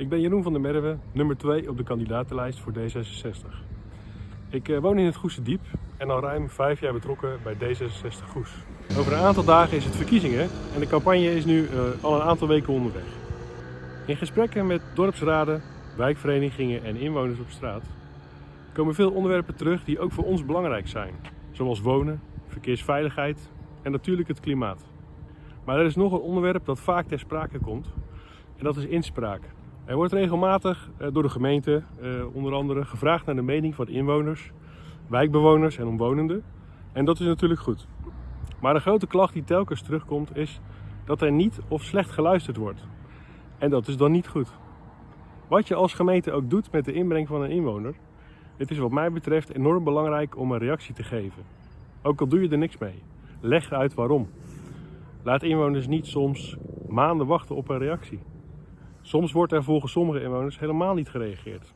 Ik ben Jeroen van der Merwe, nummer 2 op de kandidatenlijst voor D66. Ik eh, woon in het Goese Diep en al ruim vijf jaar betrokken bij D66 Goes. Over een aantal dagen is het verkiezingen en de campagne is nu eh, al een aantal weken onderweg. In gesprekken met dorpsraden, wijkverenigingen en inwoners op straat komen veel onderwerpen terug die ook voor ons belangrijk zijn. Zoals wonen, verkeersveiligheid en natuurlijk het klimaat. Maar er is nog een onderwerp dat vaak ter sprake komt en dat is inspraak. Er wordt regelmatig eh, door de gemeente eh, onder andere gevraagd naar de mening van inwoners, wijkbewoners en omwonenden. En dat is natuurlijk goed. Maar de grote klacht die telkens terugkomt is dat er niet of slecht geluisterd wordt. En dat is dan niet goed. Wat je als gemeente ook doet met de inbreng van een inwoner, het is wat mij betreft enorm belangrijk om een reactie te geven. Ook al doe je er niks mee. Leg uit waarom. Laat inwoners niet soms maanden wachten op een reactie. Soms wordt er volgens sommige inwoners helemaal niet gereageerd.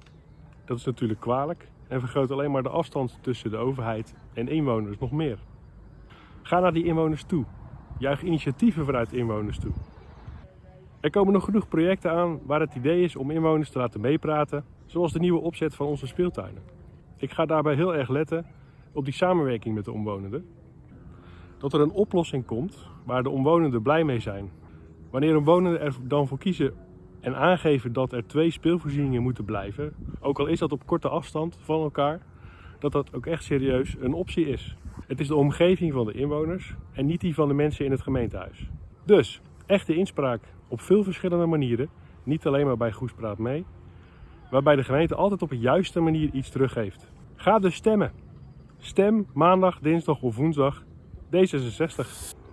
Dat is natuurlijk kwalijk en vergroot alleen maar de afstand tussen de overheid en inwoners nog meer. Ga naar die inwoners toe. Juich initiatieven vanuit inwoners toe. Er komen nog genoeg projecten aan waar het idee is om inwoners te laten meepraten, zoals de nieuwe opzet van onze speeltuinen. Ik ga daarbij heel erg letten op die samenwerking met de omwonenden. Dat er een oplossing komt waar de omwonenden blij mee zijn. Wanneer omwonenden er dan voor kiezen en aangeven dat er twee speelvoorzieningen moeten blijven, ook al is dat op korte afstand van elkaar, dat dat ook echt serieus een optie is. Het is de omgeving van de inwoners en niet die van de mensen in het gemeentehuis. Dus, echte inspraak op veel verschillende manieren, niet alleen maar bij Goespraat mee, waarbij de gemeente altijd op de juiste manier iets teruggeeft. Ga dus stemmen. Stem maandag, dinsdag of woensdag D66.